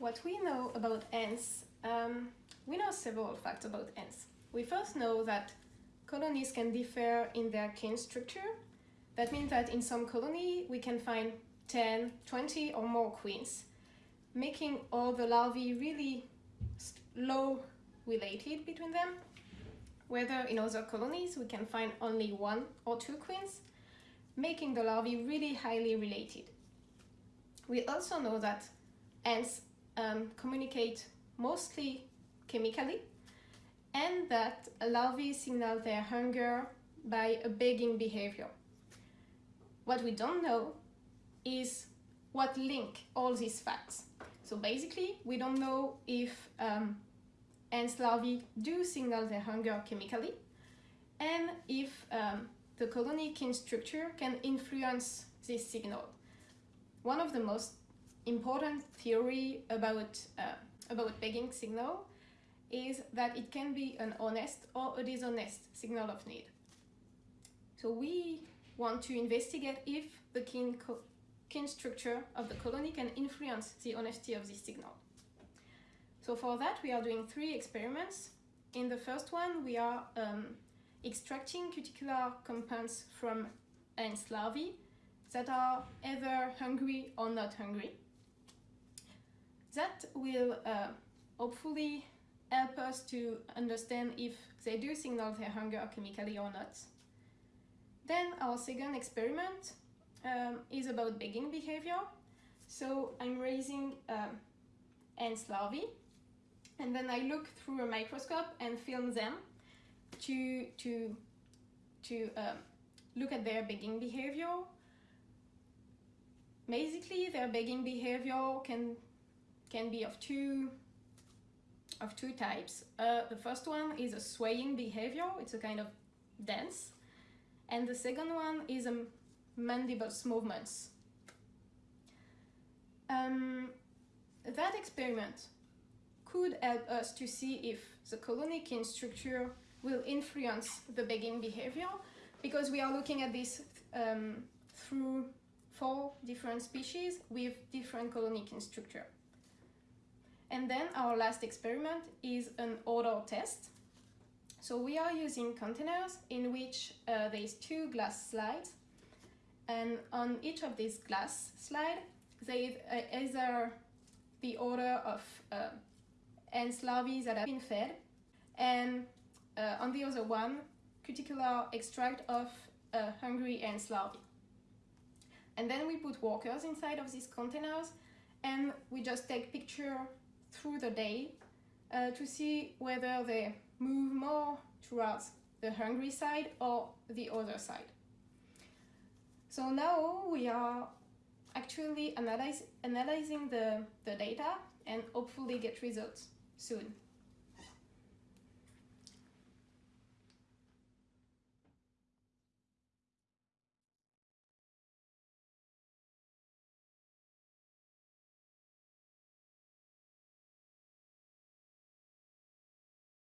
what we know about ants, um, we know several facts about ants. We first know that colonies can differ in their kin structure. That means that in some colony we can find 10, 20 or more queens, making all the larvae really low related between them. Whether in other colonies we can find only one or two queens, making the larvae really highly related. We also know that ants um, communicate mostly chemically and that larvae signal their hunger by a begging behavior. What we don't know is what link all these facts. So basically, we don't know if um, ants larvae do signal their hunger chemically and if um, the colony kin structure can influence this signal. One of the most important theory about, uh, about begging signal is that it can be an honest or a dishonest signal of need. So we want to investigate if the kin, kin structure of the colony can influence the honesty of this signal. So for that we are doing three experiments. In the first one we are um, extracting cuticular compounds from ants larvae that are either hungry or not hungry. That will uh, hopefully help us to understand if they do signal their hunger chemically or not. Then our second experiment um, is about begging behavior. So I'm raising um, ants larvae and then I look through a microscope and film them to, to, to um, look at their begging behavior. Basically, their begging behavior can, can be of two, of two types. Uh, the first one is a swaying behavior, it's a kind of dance. And the second one is a mandibles movements. Um, that experiment could help us to see if the colony kin structure will influence the begging behavior because we are looking at this um, through four different species with different colony kin structure. And then our last experiment is an odor test. So we are using containers in which uh, there is two glass slides and on each of these glass slides there is uh, either the order of uh, ants larvae that have been fed and uh, on the other one, cuticular extract of uh, hungry ants larvae. And then we put workers inside of these containers and we just take picture through the day uh, to see whether they move more towards the hungry side or the other side. So now we are actually analyze, analyzing the, the data and hopefully get results soon.